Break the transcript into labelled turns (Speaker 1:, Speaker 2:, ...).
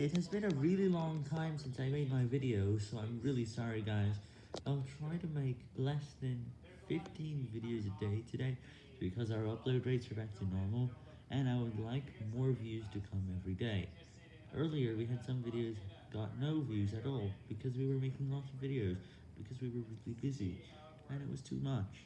Speaker 1: It has been a really long time since I made my video, so I'm really sorry guys. I'll try to make less than 15 videos a day today, because our upload rates are back to normal, and I would like more views to come every day. Earlier we had some videos got no views at all, because we were making lots of videos, because we were really busy, and it was too much.